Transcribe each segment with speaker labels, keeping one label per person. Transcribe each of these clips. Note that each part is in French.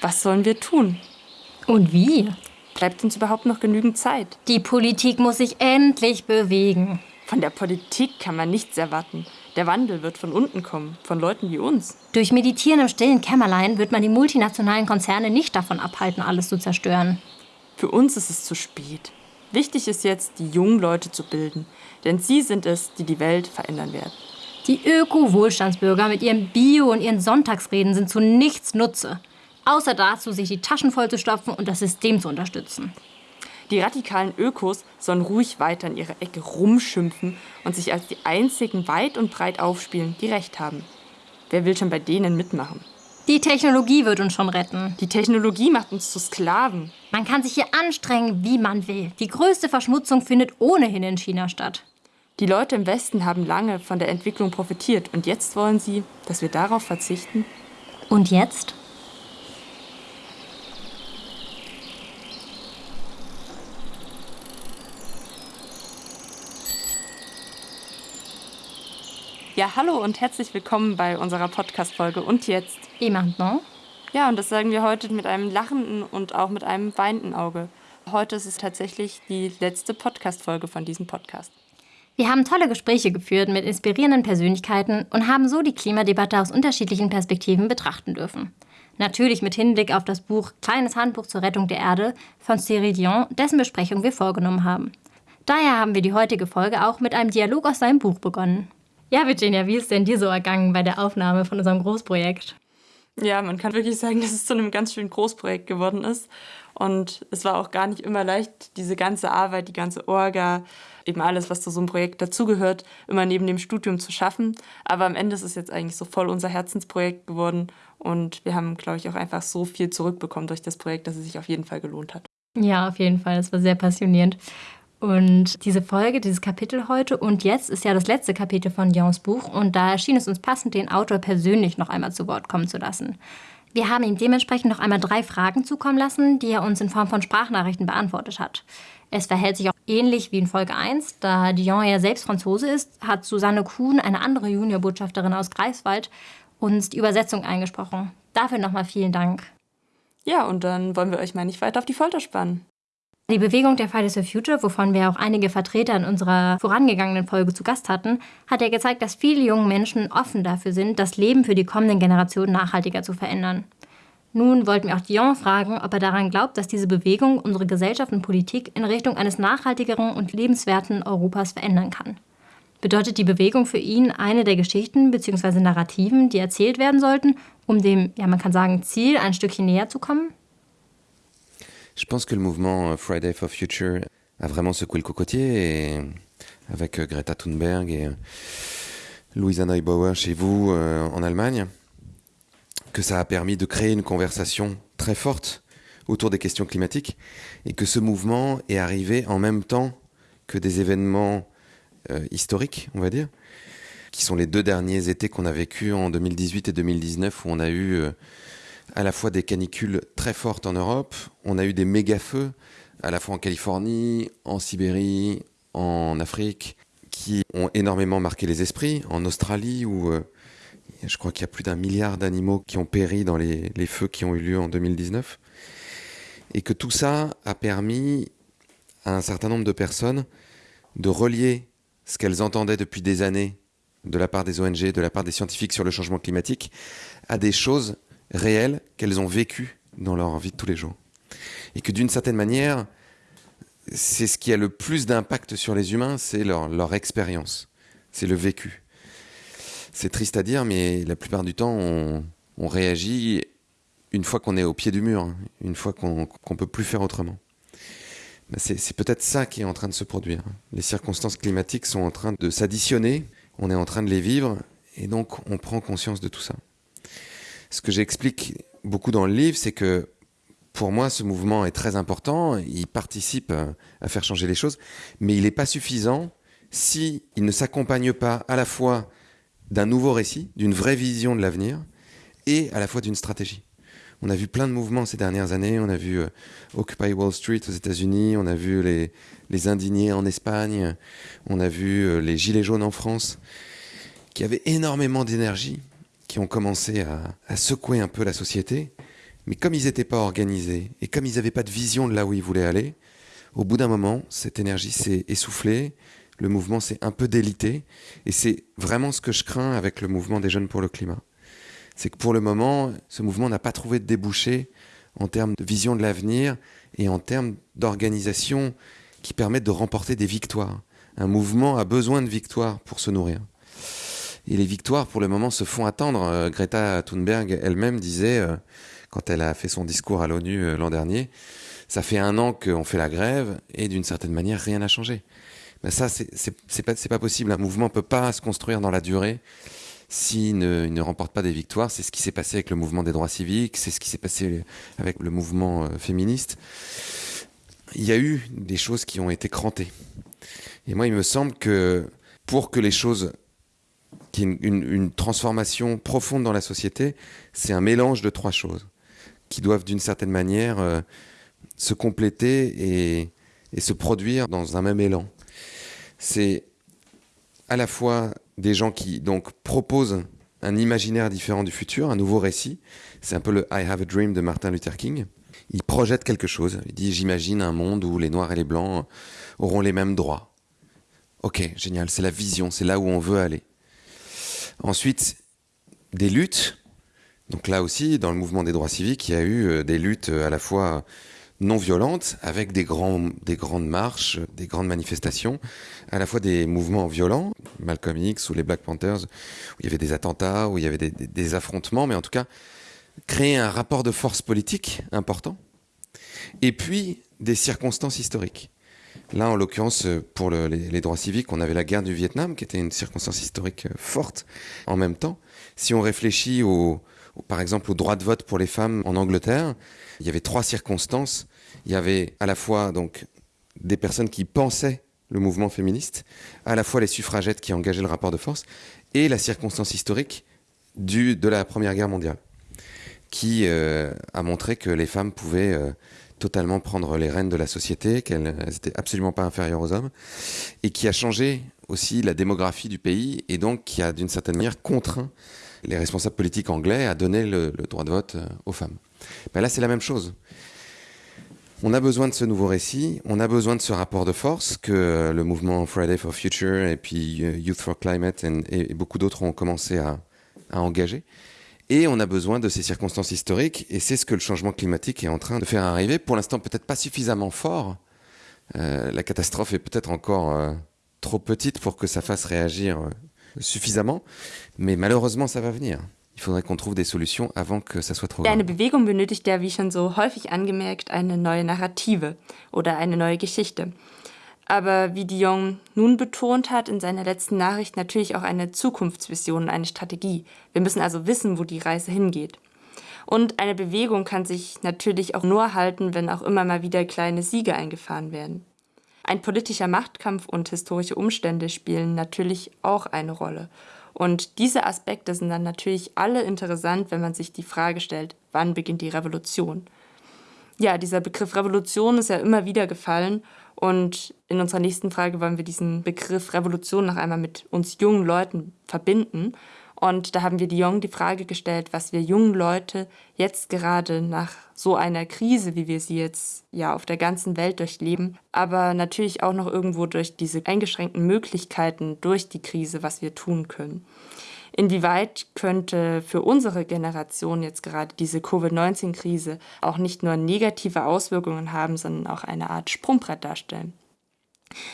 Speaker 1: Was sollen wir tun?
Speaker 2: Und wie?
Speaker 1: Bleibt uns überhaupt noch genügend Zeit?
Speaker 2: Die Politik muss sich endlich bewegen.
Speaker 1: Von der Politik kann man nichts erwarten. Der Wandel wird von unten kommen, von Leuten wie uns.
Speaker 2: Durch Meditieren im stillen Kämmerlein wird man die multinationalen Konzerne nicht davon abhalten, alles zu zerstören.
Speaker 1: Für uns ist es zu spät. Wichtig ist jetzt, die jungen Leute zu bilden, denn sie sind es, die die Welt verändern werden.
Speaker 2: Die Öko-Wohlstandsbürger mit ihrem Bio und ihren Sonntagsreden sind zu nichts Nutze. Außer dazu, sich die Taschen voll zu stopfen und das System zu unterstützen.
Speaker 1: Die radikalen Ökos sollen ruhig weiter in ihrer Ecke rumschimpfen und sich als die einzigen weit und breit aufspielen, die Recht haben. Wer will schon bei denen mitmachen?
Speaker 2: Die Technologie wird uns schon retten.
Speaker 1: Die Technologie macht uns zu Sklaven.
Speaker 2: Man kann sich hier anstrengen, wie man will. Die größte Verschmutzung findet ohnehin in China statt.
Speaker 1: Die Leute im Westen haben lange von der Entwicklung profitiert und jetzt wollen sie, dass wir darauf verzichten.
Speaker 2: Und jetzt?
Speaker 1: Ja, hallo und herzlich willkommen bei unserer Podcast-Folge Und jetzt?
Speaker 2: Et maintenant?
Speaker 1: Ja, und das sagen wir heute mit einem lachenden und auch mit einem weinenden Auge. Heute ist es tatsächlich die letzte Podcast-Folge von diesem Podcast.
Speaker 2: Wir haben tolle Gespräche geführt mit inspirierenden Persönlichkeiten und haben so die Klimadebatte aus unterschiedlichen Perspektiven betrachten dürfen. Natürlich mit Hinblick auf das Buch Kleines Handbuch zur Rettung der Erde von Cyril Dion, dessen Besprechung wir vorgenommen haben. Daher haben wir die heutige Folge auch mit einem Dialog aus seinem Buch begonnen. Ja, Virginia, wie ist denn dir so ergangen bei der Aufnahme von unserem Großprojekt?
Speaker 1: Ja, man kann wirklich sagen, dass es zu einem ganz schönen Großprojekt geworden ist. Und es war auch gar nicht immer leicht, diese ganze Arbeit, die ganze Orga, eben alles, was zu so einem Projekt dazugehört, immer neben dem Studium zu schaffen. Aber am Ende ist es jetzt eigentlich so voll unser Herzensprojekt geworden. Und wir haben, glaube ich, auch einfach so viel zurückbekommen durch das Projekt, dass es sich auf jeden Fall gelohnt hat.
Speaker 2: Ja, auf jeden Fall. Es war sehr passionierend. Und diese Folge, dieses Kapitel heute und jetzt ist ja das letzte Kapitel von Dions Buch und da erschien es uns passend, den Autor persönlich noch einmal zu Wort kommen zu lassen. Wir haben ihm dementsprechend noch einmal drei Fragen zukommen lassen, die er uns in Form von Sprachnachrichten beantwortet hat. Es verhält sich auch ähnlich wie in Folge 1, da Dion ja selbst Franzose ist, hat Susanne Kuhn, eine andere Juniorbotschafterin aus Greifswald, uns die Übersetzung eingesprochen. Dafür nochmal vielen Dank.
Speaker 1: Ja, und dann wollen wir euch mal nicht weiter auf die Folter spannen.
Speaker 2: Die Bewegung der Fridays for Future, wovon wir auch einige Vertreter in unserer vorangegangenen Folge zu Gast hatten, hat ja gezeigt, dass viele junge Menschen offen dafür sind, das Leben für die kommenden Generationen nachhaltiger zu verändern. Nun wollten wir auch Dion fragen, ob er daran glaubt, dass diese Bewegung unsere Gesellschaft und Politik in Richtung eines nachhaltigeren und lebenswerten Europas verändern kann. Bedeutet die Bewegung für ihn eine der Geschichten bzw. Narrativen, die erzählt werden sollten, um dem, ja man kann sagen, Ziel ein Stückchen näher zu kommen?
Speaker 3: Je pense que le mouvement euh, Friday for Future a vraiment secoué le cocotier et avec euh, Greta Thunberg et euh, Louisa Neubauer chez vous en Allemagne, que ça a permis de créer une conversation très forte autour des questions climatiques et que ce mouvement est arrivé en même temps que des événements historiques, on va dire, qui sont les deux derniers étés qu'on a vécu en 2018 et 2019 où on a eu à la fois des canicules très fortes en Europe, on a eu des méga-feux, à la fois en Californie, en Sibérie, en Afrique, qui ont énormément marqué les esprits, en Australie, où euh, je crois qu'il y a plus d'un milliard d'animaux qui ont péri dans les, les, feux qui ont eu lieu en 2019. Et que tout ça a permis à un certain nombre de personnes de relier ce qu'elles entendaient depuis des années de la part des ONG, de la part des scientifiques sur le changement climatique, à des choses réelles qu'elles ont vécues dans leur vie de tous les jours. Et que d'une certaine manière, c'est ce qui a le plus d'impact sur les humains, c'est leur, expérience, c'est le vécu. C'est triste à dire, mais la plupart du temps, on, réagit une fois qu'on est au pied du mur, hein, une fois qu'on ne peut plus faire autrement. Ben c'est peut-être ça qui est en train de se produire. Les circonstances climatiques sont en train de s'additionner, on est en train de les vivre, et donc on prend conscience de tout ça ce que j'explique beaucoup dans le livre, c'est que pour moi, ce mouvement est très important, il participe à faire changer les choses, mais il n'est pas suffisant si il ne s'accompagne pas à la fois d'un nouveau récit, d'une vraie vision de l'avenir, et à la fois d'une stratégie. On a vu plein de mouvements ces dernières années, on a vu euh, Occupy Wall Street aux États-Unis, on a vu les, les, indignés en Espagne, on a vu euh, les Gilets jaunes en France, qui avaient énormément d'énergie, qui ont commencé à, secouer un peu la société, Mais comme ils n'étaient pas organisés et comme ils n'avaient pas de vision de là où ils voulaient aller, au bout d'un moment, cette énergie s'est essoufflée, le mouvement s'est un peu délité. Et c'est vraiment ce que je crains avec le mouvement des jeunes pour le climat. C'est que pour le moment, ce mouvement n'a pas trouvé de débouché en termes de vision de l'avenir et en termes d'organisation qui permettent de remporter des victoires. Un mouvement a besoin de victoires pour se nourrir. Et les victoires, pour le moment, se font attendre. Euh, Greta Thunberg elle-même disait, euh, quand elle a fait son discours à l'ONU euh, l'an dernier, ça fait un an qu'on fait la grève et d'une certaine manière, rien n'a changé. Ben ça, c'est pas, pas possible. Un mouvement peut pas se construire dans la durée s'il ne, ne, remporte pas des victoires. C'est ce qui s'est passé avec le mouvement des droits civiques, c'est ce qui s'est passé avec le mouvement féministe. Il y a eu des choses qui ont été crantées. Et moi, il me semble que pour que les choses qui une, une, transformation profonde dans la société, c'est un mélange de trois choses qui doivent d'une certaine manière euh, se compléter et, et, se produire dans un même élan. C'est à la fois des gens qui donc proposent un imaginaire différent du futur, un nouveau récit. C'est un peu le I Have a Dream de Martin Luther King. Il projette quelque chose. Il dit J'imagine un monde où les Noirs et les Blancs auront les mêmes droits. Ok, génial, c'est la vision, c'est là où on veut aller. Ensuite, des luttes. Donc là aussi, dans le mouvement des droits civiques, il y a eu euh, des luttes euh, à la fois non violentes, avec des, grandes marches, des grandes manifestations, à la fois des mouvements violents, Malcolm X ou les Black Panthers, où il y avait des attentats, où il y avait des affrontements, mais en tout cas, créer un rapport de force politique important, et puis des circonstances historiques. Là, en l'occurrence, pour le, les, droits civiques, on avait la guerre du Vietnam, qui était une circonstance historique euh, forte. En même temps, si on réfléchit au, par exemple au droit de vote pour les femmes en Angleterre, il y avait trois circonstances. Il y avait à la fois donc des personnes qui pensaient le mouvement féministe, à la fois les suffragettes qui engageaient le rapport de force, et la circonstance historique du, de la Première Guerre mondiale, qui euh, a montré que les femmes pouvaient euh, totalement prendre les rênes de la société, qu'elles n'étaient absolument pas inférieures aux hommes, et qui a changé aussi la démographie du pays, et donc qui a d'une certaine manière contraint les responsables politiques anglais à donner le, droit de vote euh, aux femmes. Ben là, c'est la même chose. On a besoin de ce nouveau récit, on a besoin de ce rapport de force que le mouvement Friday for Future et puis euh, Youth for Climate et, beaucoup d'autres ont commencé à engager. Et on a besoin de ces circonstances historiques, et c'est ce que le changement climatique est en train de faire arriver. Pour l'instant, peut-être pas suffisamment fort. Euh, la catastrophe est peut-être encore euh, trop petite pour que ça fasse réagir euh, suffisamment, mais malheureusement, ça va venir. Il faudrait qu'on trouve des solutions avant que ça soit trop grave.
Speaker 1: Eine Bewegung benötigt ja, wie schon so häufig angemerkt, eine neue Narrative oder eine neue Geschichte. Aber wie Dion nun betont hat in seiner letzten Nachricht natürlich auch eine Zukunftsvision und eine Strategie. Wir müssen also wissen, wo die Reise hingeht. Und eine Bewegung kann sich natürlich auch nur halten, wenn auch immer mal wieder kleine Siege eingefahren werden. Ein politischer Machtkampf und historische Umstände spielen natürlich auch eine Rolle. Und diese Aspekte sind dann natürlich alle interessant, wenn man sich die Frage stellt, wann beginnt die Revolution? Ja, dieser Begriff Revolution ist ja immer wieder gefallen und in unserer nächsten Frage wollen wir diesen Begriff Revolution noch einmal mit uns jungen Leuten verbinden. Und da haben wir Dion die Frage gestellt, was wir jungen Leute jetzt gerade nach so einer Krise, wie wir sie jetzt ja auf der ganzen Welt durchleben, aber natürlich auch noch irgendwo durch diese eingeschränkten Möglichkeiten durch die Krise, was wir tun können. Inwieweit könnte für unsere Generation jetzt gerade diese Covid-19-Krise auch nicht nur negative Auswirkungen haben, sondern auch eine Art Sprungbrett darstellen?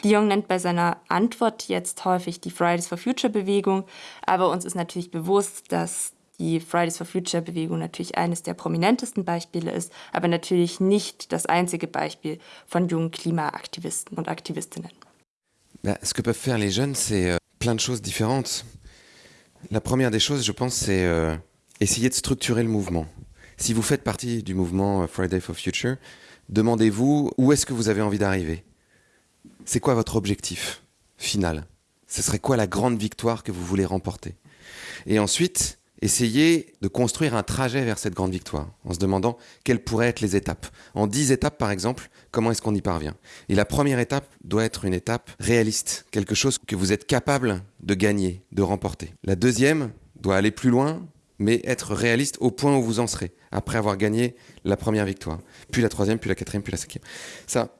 Speaker 1: Dion nennt bei seiner Antwort jetzt häufig die Fridays for Future Bewegung, aber uns ist natürlich bewusst, dass die Fridays for Future Bewegung natürlich eines der prominentesten Beispiele ist, aber natürlich nicht das einzige Beispiel von jungen Klimaaktivisten und Aktivistinnen.
Speaker 3: Ben, ce que peuvent faire les jeunes, c'est euh, plein de choses différentes. La première des choses, je pense, c'est euh, essayer de structurer le mouvement. Si vous faites partie du mouvement euh, Friday for Future, demandez-vous où est-ce que vous avez envie d'arriver. C'est quoi votre objectif final? Ce serait quoi la grande victoire que vous voulez remporter? Et ensuite, essayer de construire un trajet vers cette grande victoire, en se demandant quelles pourraient être les étapes. En dix étapes, par exemple, comment est-ce qu'on y parvient? Et la première étape doit être une étape réaliste, quelque chose que vous êtes capable de gagner, de remporter. La deuxième doit aller plus loin, mais être réaliste au point où vous en serez, après avoir gagné la première victoire, puis la troisième, puis la quatrième, puis la cinquième. Ça,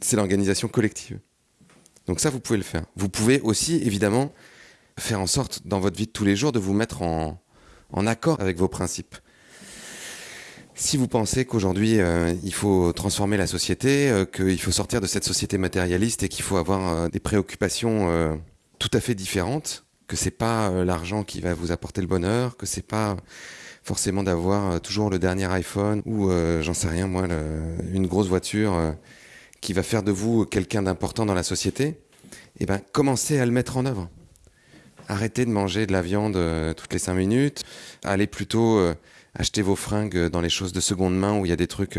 Speaker 3: c'est l'organisation collective. Donc ça, vous pouvez le faire. Vous pouvez aussi, évidemment, faire en sorte, dans votre vie de tous les jours, de vous mettre en, accord avec vos principes. Si vous pensez qu'aujourd'hui euh, il faut transformer la société, euh, qu'il faut sortir de cette société matérialiste et qu'il faut avoir euh, des préoccupations tout à fait différentes, que c'est pas l'argent qui va vous apporter le bonheur, que c'est pas forcément d'avoir toujours le dernier iPhone ou j'en sais rien moi une grosse voiture qui va faire de vous quelqu'un d'important dans la société, eh ben commencez à le mettre en œuvre. Arrêtez de manger de la viande toutes les cinq minutes, allez plutôt acheter vos fringues dans les choses de seconde main où il y a des trucs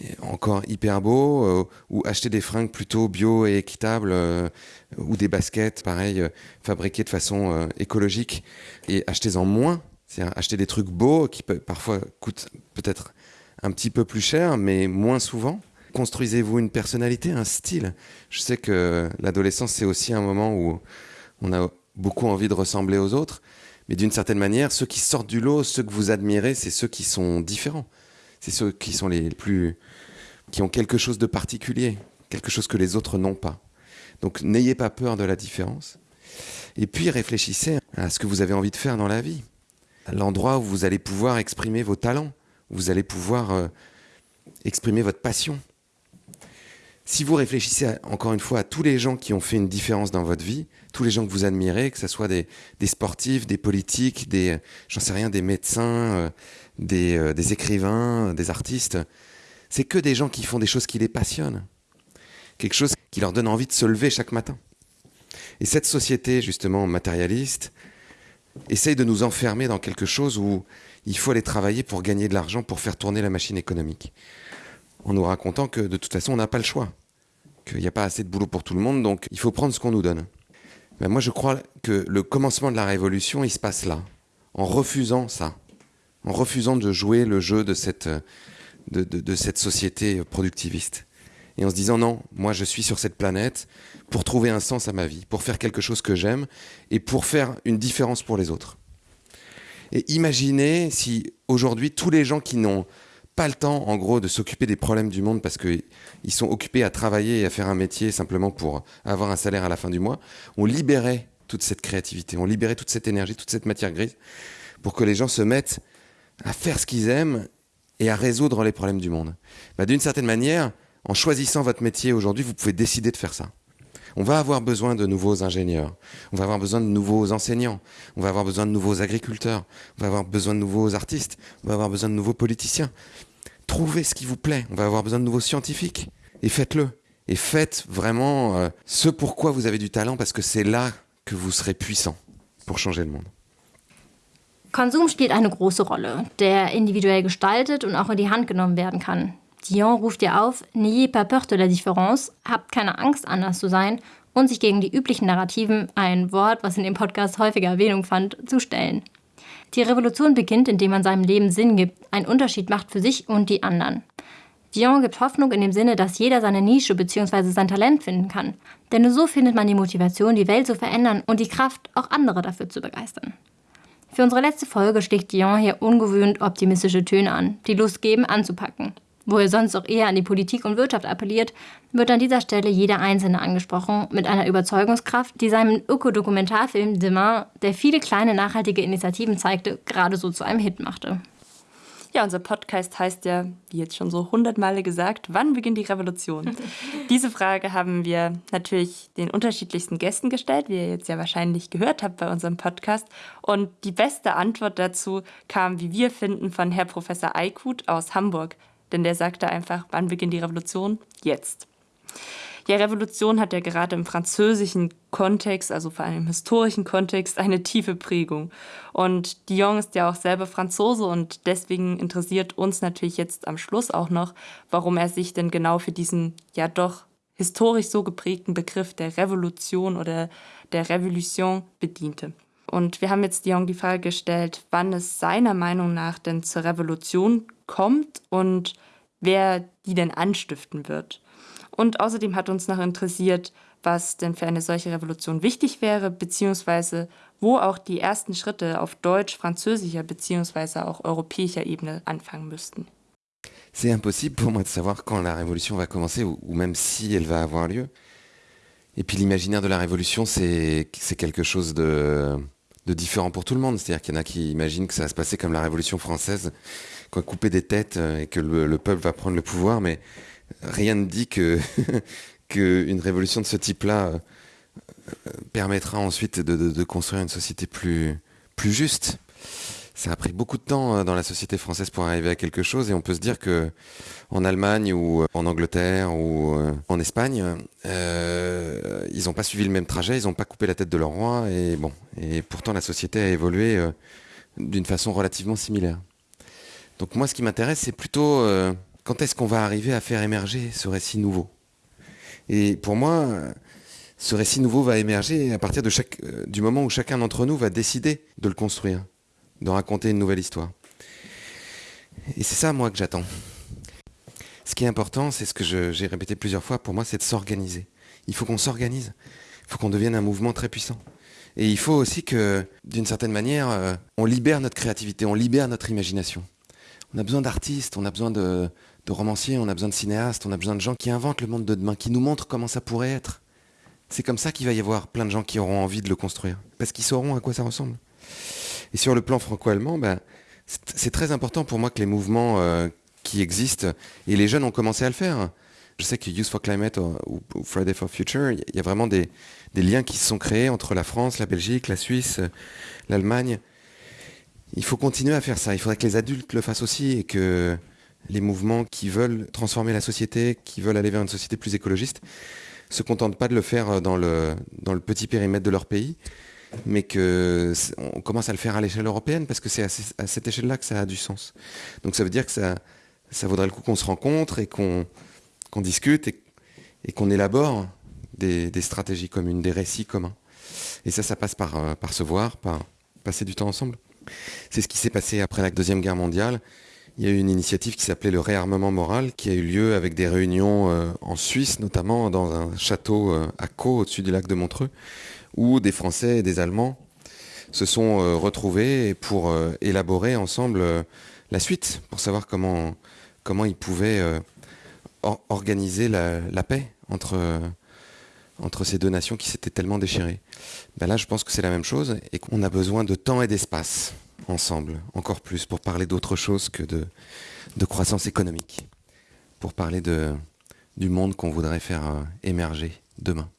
Speaker 3: euh, encore hyper beaux, euh, ou acheter des fringues plutôt bio et équitables, euh, ou des baskets, pareil, fabriquées de façon écologique, et achetez-en moins, c'est-à-dire acheter des trucs beaux qui parfois coûtent peut-être un petit peu plus cher, mais moins souvent. Construisez-vous une personnalité, un style. Je sais que l'adolescence, c'est aussi un moment où on a beaucoup envie de ressembler aux autres. Mais d'une certaine manière, ceux qui sortent du lot, ceux que vous admirez, c'est ceux qui sont différents. C'est ceux qui sont les plus. qui ont quelque chose de particulier, quelque chose que les autres n'ont pas. Donc n'ayez pas peur de la différence. Et puis réfléchissez à ce que vous avez envie de faire dans la vie. L'endroit où vous allez pouvoir exprimer vos talents, où vous allez pouvoir euh, exprimer votre passion. Si vous réfléchissez encore une fois à tous les gens qui ont fait une différence dans votre vie, tous les gens que vous admirez, que ce soit des, sportifs, des politiques, des, j'en sais rien, des médecins, euh, des, euh, des, écrivains, des artistes, c'est que des gens qui font des choses qui les passionnent. Quelque chose qui leur donne envie de se lever chaque matin. Et cette société, justement, matérialiste, essaye de nous enfermer dans quelque chose où il faut aller travailler pour gagner de l'argent, pour faire tourner la machine économique. En nous racontant que de toute façon, on n'a pas le choix. Qu'il n'y a pas assez de boulot pour tout le monde, donc il faut prendre ce qu'on nous donne. Ben, moi, je crois que le commencement de la révolution, il se passe là, en refusant ça, en refusant de jouer le jeu de cette, de, de cette société productiviste. Et en se disant non, moi je suis sur cette planète pour trouver un sens à ma vie, pour faire quelque chose que j'aime et pour faire une différence pour les autres. Et imaginez si aujourd'hui tous les gens qui n'ont pas le temps, en gros, de s'occuper des problèmes du monde parce qu'ils sont occupés à travailler et à faire un métier simplement pour avoir un salaire à la fin du mois. On libérait toute cette créativité, on libérait toute cette énergie, toute cette matière grise pour que les gens se mettent à faire ce qu'ils aiment et à résoudre les problèmes du monde. Bah, D'une certaine manière, en choisissant votre métier aujourd'hui, vous pouvez décider de faire ça. On va avoir besoin de nouveaux ingénieurs, on va avoir besoin de nouveaux enseignants, on va avoir besoin de nouveaux agriculteurs, on va avoir besoin de nouveaux artistes, on va avoir besoin de nouveaux politiciens. Trouvez ce qui vous plaît, on va avoir besoin de nouveaux scientifiques, et faites-le. Et faites vraiment euh, ce pourquoi vous avez du talent, parce que c'est là que vous serez puissant pour changer le monde.
Speaker 2: Konsum spielt eine große Rolle, der individuell gestaltet und auch in die Hand genommen werden kann. Dion ruft ihr auf, n'ayez pas peur de la différence, habt keine Angst, anders zu sein und sich gegen die üblichen Narrativen, ein Wort, was in dem Podcast häufiger Erwähnung fand, zu stellen. Die Revolution beginnt, indem man seinem Leben Sinn gibt, einen Unterschied macht für sich und die anderen. Dion gibt Hoffnung in dem Sinne, dass jeder seine Nische bzw. sein Talent finden kann. Denn nur so findet man die Motivation, die Welt zu verändern und die Kraft, auch andere dafür zu begeistern. Für unsere letzte Folge schlägt Dion hier ungewöhnt optimistische Töne an, die Lust geben, anzupacken. Wo er sonst auch eher an die Politik und Wirtschaft appelliert, wird an dieser Stelle jeder Einzelne angesprochen, mit einer Überzeugungskraft, die seinem Ökodokumentarfilm Demain, der viele kleine nachhaltige Initiativen zeigte, gerade so zu einem Hit machte.
Speaker 1: Ja, unser Podcast heißt ja, wie jetzt schon so hundertmal gesagt, wann beginnt die Revolution? Diese Frage haben wir natürlich den unterschiedlichsten Gästen gestellt, wie ihr jetzt ja wahrscheinlich gehört habt bei unserem Podcast. Und die beste Antwort dazu kam, wie wir finden, von Herr Professor Eikut aus Hamburg denn der sagte einfach, wann beginnt die Revolution? Jetzt. Ja, Revolution hat ja gerade im französischen Kontext, also vor allem im historischen Kontext, eine tiefe Prägung. Und Dion ist ja auch selber Franzose und deswegen interessiert uns natürlich jetzt am Schluss auch noch, warum er sich denn genau für diesen ja doch historisch so geprägten Begriff der Revolution oder der Revolution bediente. Und wir haben jetzt Dion die Frage gestellt, wann es seiner Meinung nach denn zur Revolution kommt und wer die denn anstiften wird. Und außerdem hat uns noch interessiert, was denn für eine solche Revolution wichtig wäre, beziehungsweise wo auch die ersten Schritte auf deutsch, französischer bzw. auch europäischer Ebene anfangen müssten.
Speaker 3: C'est impossible pour moi de savoir quand la révolution va commencer ou, ou même si elle va avoir lieu. Et puis l'imaginaire de la révolution, c'est quelque chose de, de différent pour tout le monde. C'est-à-dire qu'il y en a qui imaginent que ça va se passer comme la Révolution française, qu'on va couper des têtes euh, et que le, le, peuple va prendre le pouvoir, mais rien ne dit que qu'une révolution de ce type-là euh, permettra ensuite de, construire une société plus juste ça a pris beaucoup de temps euh, dans la société française pour arriver à quelque chose et on peut se dire que en Allemagne ou euh, en Angleterre ou euh, en Espagne, ils n'ont pas suivi le même trajet, ils n'ont pas coupé la tête de leur roi et bon, et pourtant la société a évolué d'une façon relativement similaire. Donc moi, ce qui m'intéresse, c'est plutôt quand est-ce qu'on va arriver à faire émerger ce récit nouveau? Et pour moi, ce récit nouveau va émerger à partir du moment où chacun d'entre nous va décider de le construire de raconter une nouvelle histoire. Et c'est ça, moi, que j'attends. Ce qui est important, c'est ce que j'ai répété plusieurs fois, pour moi, c'est de s'organiser. Il faut qu'on s'organise. Il faut qu'on devienne un mouvement très puissant. Et il faut aussi que, d'une certaine manière, euh, on libère notre créativité, on libère notre imagination. On a besoin d'artistes, on a besoin de, de romanciers, on a besoin de cinéastes, on a besoin de gens qui inventent le monde de demain, qui nous montrent comment ça pourrait être. C'est comme ça qu'il va y avoir plein de gens qui auront envie de le construire, parce qu'ils sauront à quoi ça ressemble. Et sur le plan franco-allemand, ben, c'est très important pour moi que les mouvements euh, qui existent, et les jeunes ont commencé à le faire. Je sais que Youth for Climate ou, ou Friday for Future, il y a vraiment des, liens qui se sont créés entre la France, la Belgique, la Suisse, l'Allemagne. Il faut continuer à faire ça. Il faudrait que les adultes le fassent aussi et que les mouvements qui veulent transformer la société, qui veulent aller vers une société plus écologiste, se contentent pas de le faire dans le petit périmètre de leur pays, mais qu'on commence à le faire à l'échelle européenne parce que c'est à, cette échelle-là que ça a du sens. Donc ça veut dire que ça, vaudrait le coup qu'on se rencontre et qu'on qu discute et, qu'on élabore des, des, stratégies communes, des récits communs. Et ça, ça passe par, euh, par se voir, par passer du temps ensemble. C'est ce qui s'est passé après la Deuxième Guerre mondiale. Il y a eu une initiative qui s'appelait le réarmement moral, qui a eu lieu avec des réunions euh, en Suisse, notamment dans un château euh, à Caux, au-dessus du lac de Montreux, où des Français et des Allemands se sont euh, retrouvés pour euh, élaborer ensemble euh, la suite, pour savoir comment, comment ils pouvaient or organiser la, paix entre, entre ces deux nations qui s'étaient tellement déchirées. Ben là, je pense que c'est la même chose et qu'on a besoin de temps et d'espace ensemble, encore plus, pour parler d'autre chose que de, de croissance économique, pour parler de, du monde qu'on voudrait faire émerger demain.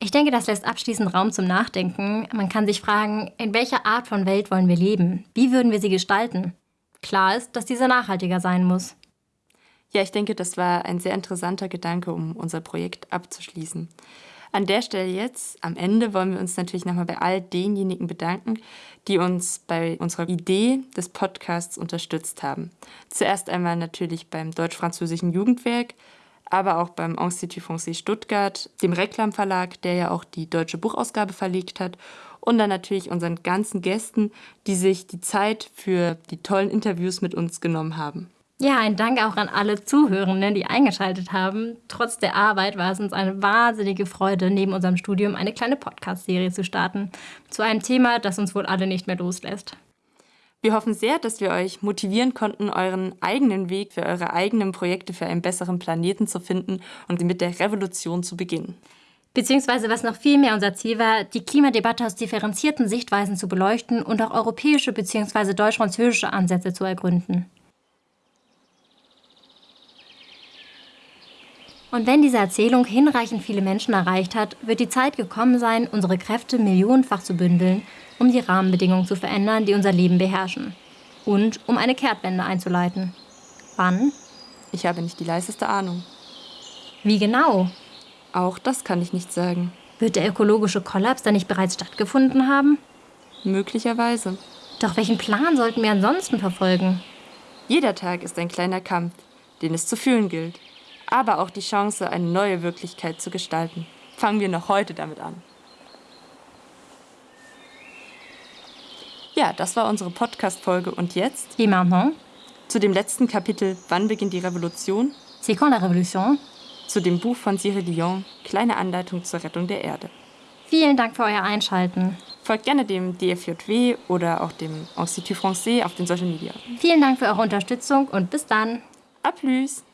Speaker 2: Ich denke, das lässt abschließend Raum zum Nachdenken. Man kann sich fragen, in welcher Art von Welt wollen wir leben? Wie würden wir sie gestalten? Klar ist, dass diese nachhaltiger sein muss.
Speaker 1: Ja, ich denke, das war ein sehr interessanter Gedanke, um unser Projekt abzuschließen. An der Stelle jetzt, am Ende, wollen wir uns natürlich nochmal bei all denjenigen bedanken, die uns bei unserer Idee des Podcasts unterstützt haben. Zuerst einmal natürlich beim Deutsch-Französischen Jugendwerk, aber auch beim Institut Français Stuttgart, dem Reklam Verlag, der ja auch die deutsche Buchausgabe verlegt hat und dann natürlich unseren ganzen Gästen, die sich die Zeit für die tollen Interviews mit uns genommen haben.
Speaker 2: Ja, ein Dank auch an alle Zuhörenden, die eingeschaltet haben. Trotz der Arbeit war es uns eine wahnsinnige Freude, neben unserem Studium eine kleine Podcast-Serie zu starten. Zu einem Thema, das uns wohl alle nicht mehr loslässt.
Speaker 1: Wir hoffen sehr, dass wir euch motivieren konnten, euren eigenen Weg für eure eigenen Projekte für einen besseren Planeten zu finden und mit der Revolution zu beginnen.
Speaker 2: Beziehungsweise was noch viel mehr unser Ziel war, die Klimadebatte aus differenzierten Sichtweisen zu beleuchten und auch europäische bzw. deutsch-französische Ansätze zu ergründen. Und wenn diese Erzählung hinreichend viele Menschen erreicht hat, wird die Zeit gekommen sein, unsere Kräfte millionenfach zu bündeln um die Rahmenbedingungen zu verändern, die unser Leben beherrschen. Und um eine Kehrtwende einzuleiten. Wann?
Speaker 1: Ich habe nicht die leiseste Ahnung.
Speaker 2: Wie genau?
Speaker 1: Auch das kann ich nicht sagen.
Speaker 2: Wird der ökologische Kollaps dann nicht bereits stattgefunden haben?
Speaker 1: Möglicherweise.
Speaker 2: Doch welchen Plan sollten wir ansonsten verfolgen?
Speaker 1: Jeder Tag ist ein kleiner Kampf, den es zu fühlen gilt. Aber auch die Chance, eine neue Wirklichkeit zu gestalten. Fangen wir noch heute damit an. Ja, das war unsere Podcast-Folge. Und jetzt?
Speaker 2: Et maintenant?
Speaker 1: Zu dem letzten Kapitel Wann beginnt die Revolution?
Speaker 2: C'est quand la Révolution?
Speaker 1: Zu dem Buch von Cyril Dion Kleine Anleitung zur Rettung der Erde.
Speaker 2: Vielen Dank für euer Einschalten.
Speaker 1: Folgt gerne dem DFJW oder auch dem Institut Français auf den Social Media.
Speaker 2: Vielen Dank für eure Unterstützung und bis dann.
Speaker 1: A plus!